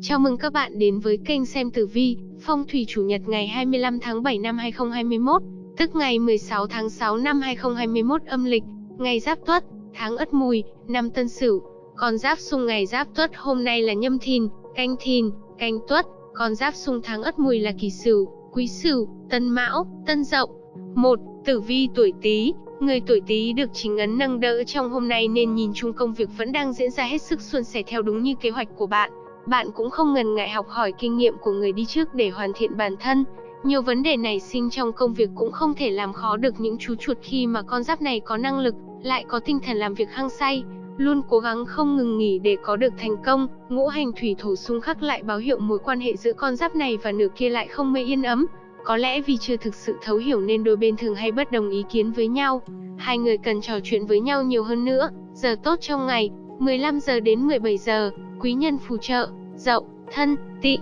Chào mừng các bạn đến với kênh xem tử vi, phong thủy chủ nhật ngày 25 tháng 7 năm 2021, tức ngày 16 tháng 6 năm 2021 âm lịch, ngày Giáp Tuất, tháng Ất Mùi, năm Tân Sửu. Con giáp xung ngày Giáp Tuất hôm nay là Nhâm Thìn, Canh Thìn, Canh Tuất, con giáp xung tháng Ất Mùi là Kỷ Sửu, Quý Sửu, Tân Mão, Tân Dậu. 1. Tử vi tuổi Tý, Người tuổi Tý được chính ấn nâng đỡ trong hôm nay nên nhìn chung công việc vẫn đang diễn ra hết sức suôn sẻ theo đúng như kế hoạch của bạn. Bạn cũng không ngần ngại học hỏi kinh nghiệm của người đi trước để hoàn thiện bản thân. Nhiều vấn đề nảy sinh trong công việc cũng không thể làm khó được những chú chuột khi mà con giáp này có năng lực, lại có tinh thần làm việc hăng say, luôn cố gắng không ngừng nghỉ để có được thành công. Ngũ hành thủy thổ xung khắc lại báo hiệu mối quan hệ giữa con giáp này và nửa kia lại không mê yên ấm. Có lẽ vì chưa thực sự thấu hiểu nên đôi bên thường hay bất đồng ý kiến với nhau. Hai người cần trò chuyện với nhau nhiều hơn nữa. Giờ tốt trong ngày, 15 giờ đến 17 giờ, quý nhân phù trợ, dậu, thân, tỵ.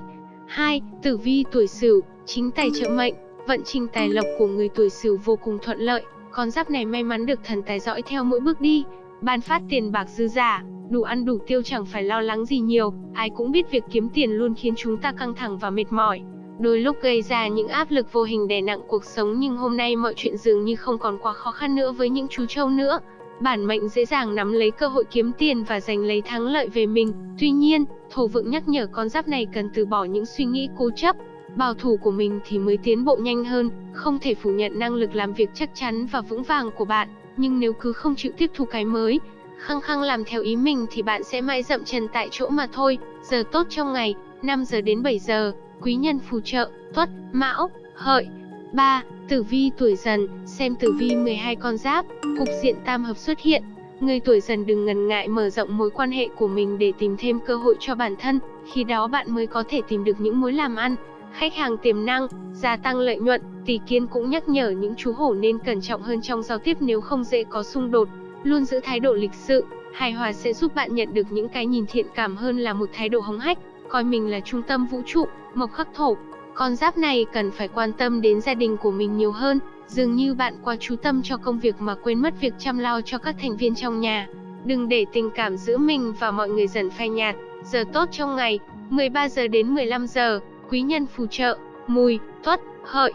2. Tử vi tuổi Sửu, chính tài trợ mệnh, vận trình tài lộc của người tuổi Sửu vô cùng thuận lợi, con giáp này may mắn được thần tài dõi theo mỗi bước đi, ban phát tiền bạc dư giả, đủ ăn đủ tiêu chẳng phải lo lắng gì nhiều, ai cũng biết việc kiếm tiền luôn khiến chúng ta căng thẳng và mệt mỏi. Đôi lúc gây ra những áp lực vô hình đè nặng cuộc sống nhưng hôm nay mọi chuyện dường như không còn quá khó khăn nữa với những chú trâu nữa. Bản mệnh dễ dàng nắm lấy cơ hội kiếm tiền và giành lấy thắng lợi về mình. Tuy nhiên, thổ vượng nhắc nhở con giáp này cần từ bỏ những suy nghĩ cố chấp, bảo thủ của mình thì mới tiến bộ nhanh hơn, không thể phủ nhận năng lực làm việc chắc chắn và vững vàng của bạn, nhưng nếu cứ không chịu tiếp thu cái mới, khăng khăng làm theo ý mình thì bạn sẽ mãi dậm chân tại chỗ mà thôi. Giờ tốt trong ngày, 5 giờ đến 7 giờ, quý nhân phù trợ, tuất, mão, hợi. 3. Tử vi tuổi dần, xem tử vi 12 con giáp, cục diện tam hợp xuất hiện. Người tuổi dần đừng ngần ngại mở rộng mối quan hệ của mình để tìm thêm cơ hội cho bản thân, khi đó bạn mới có thể tìm được những mối làm ăn, khách hàng tiềm năng, gia tăng lợi nhuận. Tỷ kiên cũng nhắc nhở những chú hổ nên cẩn trọng hơn trong giao tiếp nếu không dễ có xung đột, luôn giữ thái độ lịch sự, hài hòa sẽ giúp bạn nhận được những cái nhìn thiện cảm hơn là một thái độ hống hách, coi mình là trung tâm vũ trụ, mộc khắc thổ. Con giáp này cần phải quan tâm đến gia đình của mình nhiều hơn, dường như bạn quá chú tâm cho công việc mà quên mất việc chăm lo cho các thành viên trong nhà. Đừng để tình cảm giữa mình và mọi người dần phai nhạt. Giờ tốt trong ngày, 13 giờ đến 15 giờ, quý nhân phù trợ, mùi, tuất, hợi.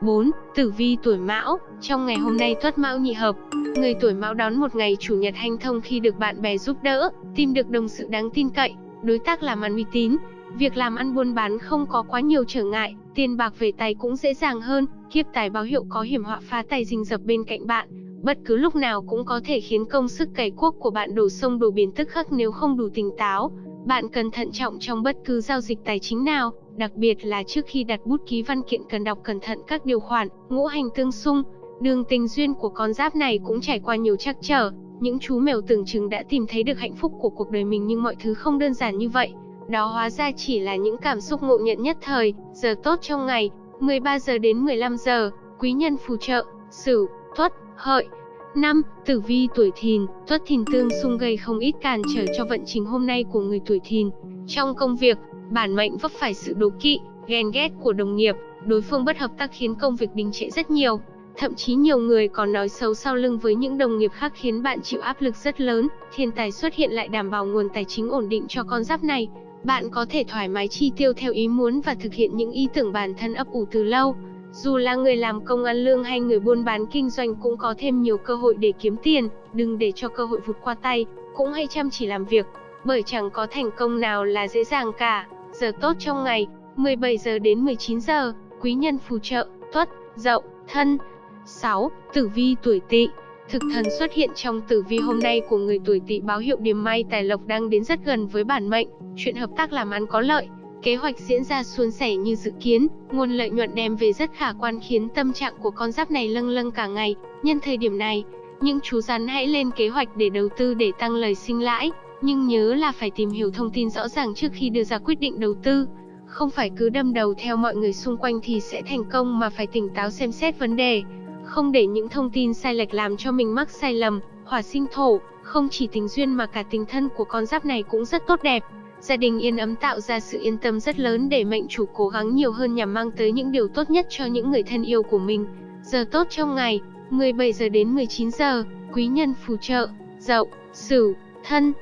4. Tử vi tuổi Mão, trong ngày hôm nay Tuất Mão nhị hợp, người tuổi Mão đón một ngày chủ nhật hanh thông khi được bạn bè giúp đỡ, tìm được đồng sự đáng tin cậy, đối tác làm ăn uy tín, việc làm ăn buôn bán không có quá nhiều trở ngại, tiền bạc về tay cũng dễ dàng hơn, kiếp tài báo hiệu có hiểm họa phá tài rình rập bên cạnh bạn, bất cứ lúc nào cũng có thể khiến công sức cày cuốc của bạn đổ sông đổ biển tức khắc nếu không đủ tỉnh táo. Bạn cần thận trọng trong bất cứ giao dịch tài chính nào, đặc biệt là trước khi đặt bút ký văn kiện cần đọc cẩn thận các điều khoản, ngũ hành tương xung. Đường tình duyên của con giáp này cũng trải qua nhiều trắc trở, những chú mèo tưởng chừng đã tìm thấy được hạnh phúc của cuộc đời mình nhưng mọi thứ không đơn giản như vậy. Đó hóa ra chỉ là những cảm xúc ngộ nhận nhất thời, giờ tốt trong ngày, 13 giờ đến 15 giờ, quý nhân phù trợ, Sửu, Tuất, Hợi. 5. Tử vi tuổi Thìn, Tuất Thìn tương xung gây không ít cản trở cho vận trình hôm nay của người tuổi Thìn. Trong công việc, bản mệnh vấp phải sự đố kỵ, ghen ghét của đồng nghiệp, đối phương bất hợp tác khiến công việc đình trệ rất nhiều. Thậm chí nhiều người còn nói xấu sau lưng với những đồng nghiệp khác khiến bạn chịu áp lực rất lớn. Thiên tài xuất hiện lại đảm bảo nguồn tài chính ổn định cho con giáp này. Bạn có thể thoải mái chi tiêu theo ý muốn và thực hiện những ý tưởng bản thân ấp ủ từ lâu. Dù là người làm công ăn lương hay người buôn bán kinh doanh cũng có thêm nhiều cơ hội để kiếm tiền, đừng để cho cơ hội vụt qua tay, cũng hay chăm chỉ làm việc, bởi chẳng có thành công nào là dễ dàng cả. Giờ tốt trong ngày, 17 giờ đến 19 giờ, quý nhân phù trợ, tuất, dậu, thân. 6. Tử vi tuổi tỵ Thực thần xuất hiện trong tử vi hôm nay của người tuổi tỵ báo hiệu điểm may tài lộc đang đến rất gần với bản mệnh, chuyện hợp tác làm ăn có lợi, kế hoạch diễn ra suôn sẻ như dự kiến, nguồn lợi nhuận đem về rất khả quan khiến tâm trạng của con giáp này lâng lâng cả ngày. Nhân thời điểm này, những chú rắn hãy lên kế hoạch để đầu tư để tăng lời sinh lãi, nhưng nhớ là phải tìm hiểu thông tin rõ ràng trước khi đưa ra quyết định đầu tư. Không phải cứ đâm đầu theo mọi người xung quanh thì sẽ thành công mà phải tỉnh táo xem xét vấn đề không để những thông tin sai lệch làm cho mình mắc sai lầm. Hỏa sinh thổ, không chỉ tình duyên mà cả tình thân của con giáp này cũng rất tốt đẹp. Gia đình yên ấm tạo ra sự yên tâm rất lớn để mệnh chủ cố gắng nhiều hơn nhằm mang tới những điều tốt nhất cho những người thân yêu của mình. Giờ tốt trong ngày, 17 giờ đến 19 giờ, quý nhân phù trợ, dậu, sửu, thân.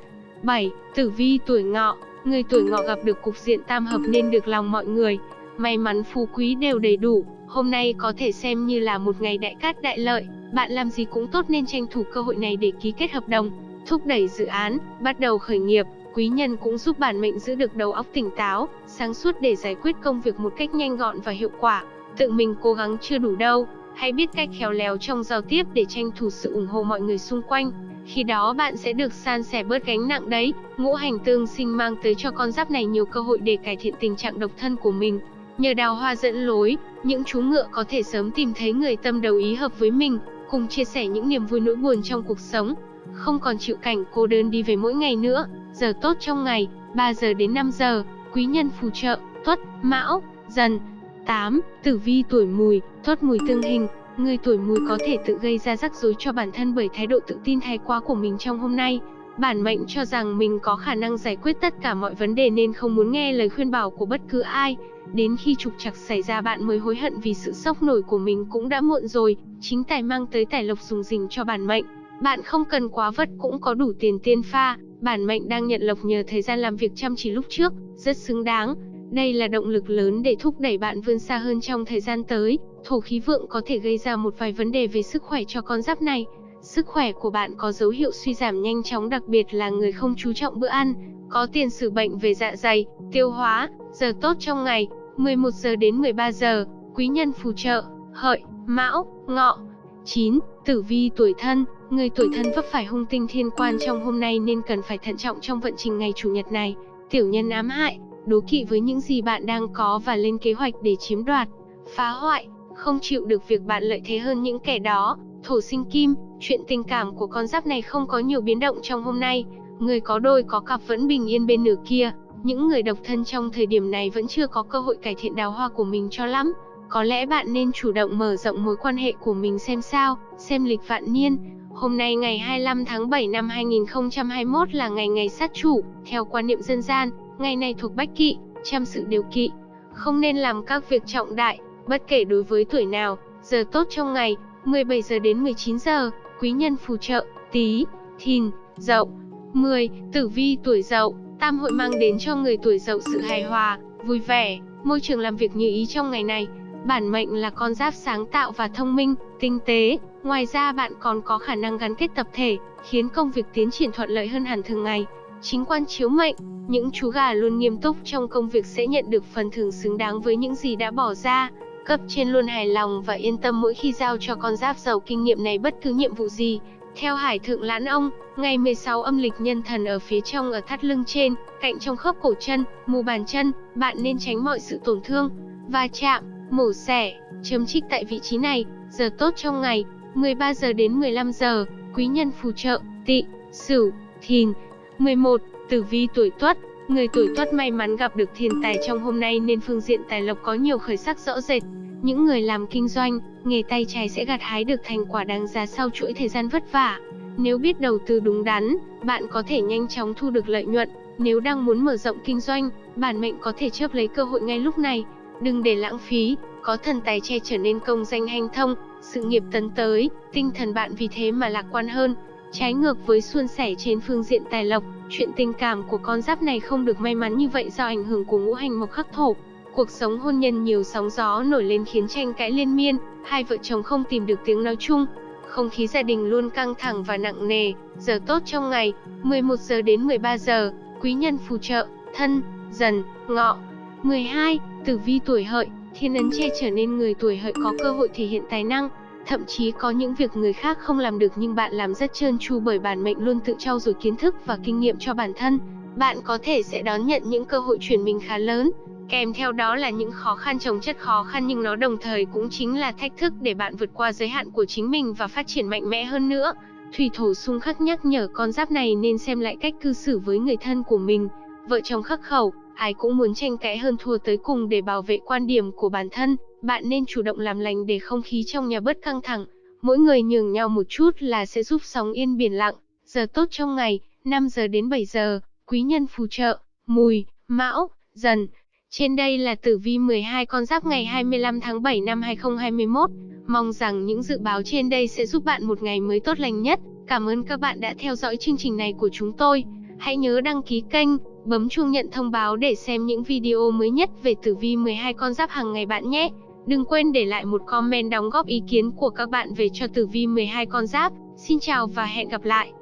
7. Tử vi tuổi ngọ, người tuổi ngọ gặp được cục diện tam hợp nên được lòng mọi người. May mắn phú quý đều đầy đủ, hôm nay có thể xem như là một ngày đại cát đại lợi, bạn làm gì cũng tốt nên tranh thủ cơ hội này để ký kết hợp đồng, thúc đẩy dự án, bắt đầu khởi nghiệp. Quý nhân cũng giúp bản mệnh giữ được đầu óc tỉnh táo, sáng suốt để giải quyết công việc một cách nhanh gọn và hiệu quả. Tự mình cố gắng chưa đủ đâu, hãy biết cách khéo léo trong giao tiếp để tranh thủ sự ủng hộ mọi người xung quanh. Khi đó bạn sẽ được san sẻ bớt gánh nặng đấy. Ngũ hành tương sinh mang tới cho con giáp này nhiều cơ hội để cải thiện tình trạng độc thân của mình. Nhờ đào hoa dẫn lối, những chú ngựa có thể sớm tìm thấy người tâm đầu ý hợp với mình, cùng chia sẻ những niềm vui nỗi buồn trong cuộc sống. Không còn chịu cảnh cô đơn đi về mỗi ngày nữa. Giờ tốt trong ngày, 3 giờ đến 5 giờ, quý nhân phù trợ, tuất, mão, dần. 8. Tử vi tuổi mùi, tuất mùi tương hình, Người tuổi mùi có thể tự gây ra rắc rối cho bản thân bởi thái độ tự tin thái quá của mình trong hôm nay. Bản mệnh cho rằng mình có khả năng giải quyết tất cả mọi vấn đề nên không muốn nghe lời khuyên bảo của bất cứ ai. Đến khi trục trặc xảy ra bạn mới hối hận vì sự sốc nổi của mình cũng đã muộn rồi. Chính tài mang tới tài lộc dùng dình cho bản mệnh. Bạn không cần quá vất cũng có đủ tiền tiên pha. Bản mệnh đang nhận lộc nhờ thời gian làm việc chăm chỉ lúc trước, rất xứng đáng. Đây là động lực lớn để thúc đẩy bạn vươn xa hơn trong thời gian tới. Thổ khí vượng có thể gây ra một vài vấn đề về sức khỏe cho con giáp này. Sức khỏe của bạn có dấu hiệu suy giảm nhanh chóng đặc biệt là người không chú trọng bữa ăn, có tiền sử bệnh về dạ dày, tiêu hóa, giờ tốt trong ngày, 11 giờ đến 13 giờ, quý nhân phù trợ, hợi, mão, ngọ. 9. Tử vi tuổi thân, người tuổi thân vấp phải hung tinh thiên quan trong hôm nay nên cần phải thận trọng trong vận trình ngày chủ nhật này. Tiểu nhân ám hại, đố kỵ với những gì bạn đang có và lên kế hoạch để chiếm đoạt, phá hoại, không chịu được việc bạn lợi thế hơn những kẻ đó. Thổ sinh kim, chuyện tình cảm của con giáp này không có nhiều biến động trong hôm nay. Người có đôi có cặp vẫn bình yên bên nửa kia. Những người độc thân trong thời điểm này vẫn chưa có cơ hội cải thiện đào hoa của mình cho lắm. Có lẽ bạn nên chủ động mở rộng mối quan hệ của mình xem sao, xem lịch vạn niên. Hôm nay ngày 25 tháng 7 năm 2021 là ngày ngày sát chủ, theo quan niệm dân gian, ngày này thuộc bách kỵ, trăm sự điều kỵ. Không nên làm các việc trọng đại, bất kể đối với tuổi nào, giờ tốt trong ngày, 17 giờ đến 19 giờ, quý nhân phù trợ, tí, thìn, dậu. 10. Tử vi tuổi dậu, tam hội mang đến cho người tuổi dậu sự hài hòa, vui vẻ, môi trường làm việc như ý trong ngày này. Bản mệnh là con giáp sáng tạo và thông minh, tinh tế, ngoài ra bạn còn có khả năng gắn kết tập thể, khiến công việc tiến triển thuận lợi hơn hẳn thường ngày. Chính quan chiếu mệnh, những chú gà luôn nghiêm túc trong công việc sẽ nhận được phần thưởng xứng đáng với những gì đã bỏ ra. Cấp trên luôn hài lòng và yên tâm mỗi khi giao cho con giáp giàu kinh nghiệm này bất cứ nhiệm vụ gì. Theo Hải Thượng Lãn Ông, ngày 16 âm lịch nhân thần ở phía trong ở thắt lưng trên, cạnh trong khớp cổ chân, mù bàn chân, bạn nên tránh mọi sự tổn thương, va chạm, mổ xẻ, chấm trích tại vị trí này. Giờ tốt trong ngày, 13 giờ đến 15 giờ, quý nhân phù trợ, tị, sửu, thìn. 11. Tử vi tuổi tuất, Người tuổi tuất may mắn gặp được thiên tài trong hôm nay nên phương diện tài lộc có nhiều khởi sắc rõ rệt. Những người làm kinh doanh, nghề tay trái sẽ gặt hái được thành quả đáng giá sau chuỗi thời gian vất vả. Nếu biết đầu tư đúng đắn, bạn có thể nhanh chóng thu được lợi nhuận. Nếu đang muốn mở rộng kinh doanh, bản mệnh có thể chớp lấy cơ hội ngay lúc này. Đừng để lãng phí, có thần tài che trở nên công danh hanh thông, sự nghiệp tấn tới, tinh thần bạn vì thế mà lạc quan hơn. Trái ngược với suôn sẻ trên phương diện tài lộc, chuyện tình cảm của con giáp này không được may mắn như vậy do ảnh hưởng của ngũ hành mộc khắc thổ. Cuộc sống hôn nhân nhiều sóng gió nổi lên khiến tranh cãi liên miên, hai vợ chồng không tìm được tiếng nói chung. Không khí gia đình luôn căng thẳng và nặng nề, giờ tốt trong ngày, 11 giờ đến 13 giờ, quý nhân phù trợ, thân, dần, ngọ. 12. Tử vi tuổi hợi, thiên ấn che trở nên người tuổi hợi có cơ hội thể hiện tài năng, Thậm chí có những việc người khác không làm được nhưng bạn làm rất trơn tru bởi bản mệnh luôn tự trau dồi kiến thức và kinh nghiệm cho bản thân. Bạn có thể sẽ đón nhận những cơ hội chuyển mình khá lớn, kèm theo đó là những khó khăn chồng chất khó khăn nhưng nó đồng thời cũng chính là thách thức để bạn vượt qua giới hạn của chính mình và phát triển mạnh mẽ hơn nữa. Thủy thổ xung khắc nhắc nhở con giáp này nên xem lại cách cư xử với người thân của mình. Vợ chồng khắc khẩu, ai cũng muốn tranh cãi hơn thua tới cùng để bảo vệ quan điểm của bản thân. Bạn nên chủ động làm lành để không khí trong nhà bớt căng thẳng. Mỗi người nhường nhau một chút là sẽ giúp sóng yên biển lặng. Giờ tốt trong ngày, 5 giờ đến 7 giờ, quý nhân phù trợ, mùi, mão, dần. Trên đây là tử vi 12 con giáp ngày 25 tháng 7 năm 2021. Mong rằng những dự báo trên đây sẽ giúp bạn một ngày mới tốt lành nhất. Cảm ơn các bạn đã theo dõi chương trình này của chúng tôi. Hãy nhớ đăng ký kênh bấm chuông nhận thông báo để xem những video mới nhất về tử vi 12 con giáp hàng ngày bạn nhé. Đừng quên để lại một comment đóng góp ý kiến của các bạn về cho tử vi 12 con giáp. Xin chào và hẹn gặp lại.